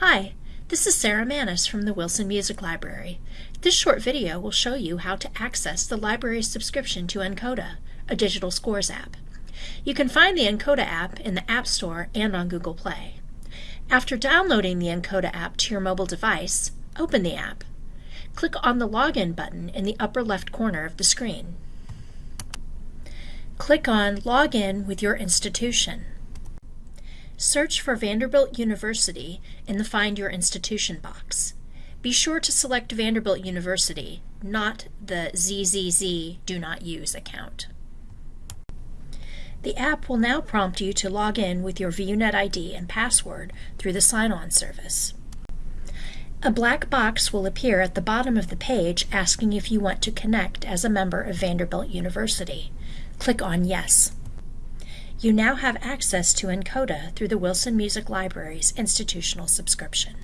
Hi, this is Sarah Manis from the Wilson Music Library. This short video will show you how to access the library's subscription to nkoda, a digital scores app. You can find the nkoda app in the App Store and on Google Play. After downloading the nkoda app to your mobile device, open the app. Click on the Login button in the upper left corner of the screen. Click on Login with your institution. Search for Vanderbilt University in the Find Your Institution box. Be sure to select Vanderbilt University, not the ZZZ Do Not Use account. The app will now prompt you to log in with your VUNet ID and password through the sign-on service. A black box will appear at the bottom of the page asking if you want to connect as a member of Vanderbilt University. Click on Yes. You now have access to nkoda through the Wilson Music Library's institutional subscription.